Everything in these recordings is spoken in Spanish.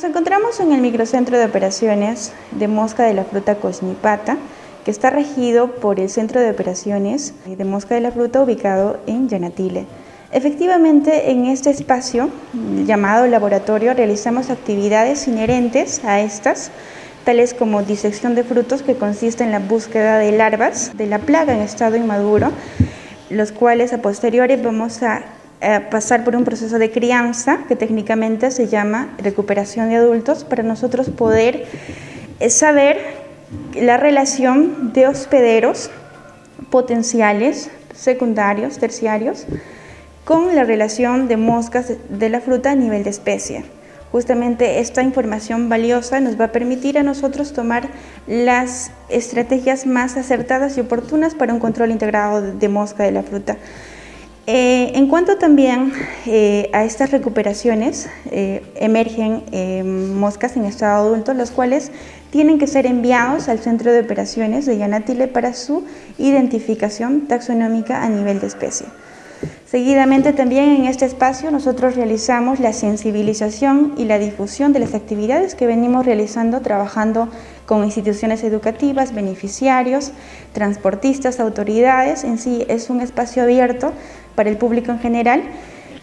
Nos encontramos en el microcentro de operaciones de mosca de la fruta Cosnipata, que está regido por el Centro de Operaciones de Mosca de la Fruta ubicado en Yanatile. Efectivamente, en este espacio llamado laboratorio realizamos actividades inherentes a estas, tales como disección de frutos que consiste en la búsqueda de larvas de la plaga en estado inmaduro, los cuales a posteriori vamos a eh, pasar por un proceso de crianza que técnicamente se llama recuperación de adultos para nosotros poder eh, saber la relación de hospederos potenciales, secundarios, terciarios, con la relación de moscas de la fruta a nivel de especie. Justamente esta información valiosa nos va a permitir a nosotros tomar las estrategias más acertadas y oportunas para un control integrado de mosca de la fruta. Eh, en cuanto también eh, a estas recuperaciones, eh, emergen moscas en estado adulto, los cuales tienen que ser enviados al centro de operaciones de Yanatile para su identificación taxonómica a nivel de especie. Seguidamente también en este espacio nosotros realizamos la sensibilización y la difusión de las actividades que venimos realizando trabajando con instituciones educativas, beneficiarios, transportistas, autoridades. En sí es un espacio abierto para el público en general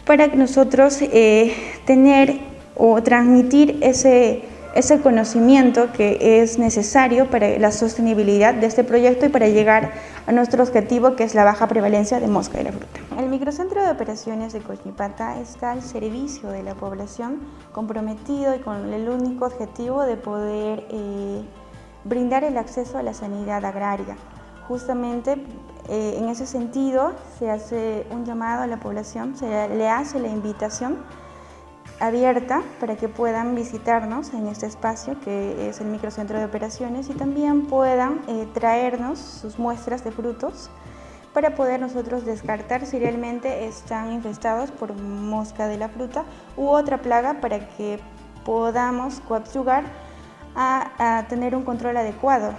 para nosotros eh, tener o transmitir ese ese conocimiento que es necesario para la sostenibilidad de este proyecto y para llegar a nuestro objetivo que es la baja prevalencia de mosca de la fruta. El microcentro de operaciones de Cochipata está al servicio de la población comprometido y con el único objetivo de poder eh, brindar el acceso a la sanidad agraria. Justamente eh, en ese sentido se hace un llamado a la población, se le hace la invitación abierta para que puedan visitarnos en este espacio que es el microcentro de operaciones y también puedan eh, traernos sus muestras de frutos para poder nosotros descartar si realmente están infestados por mosca de la fruta u otra plaga para que podamos coadyuvar a tener un control adecuado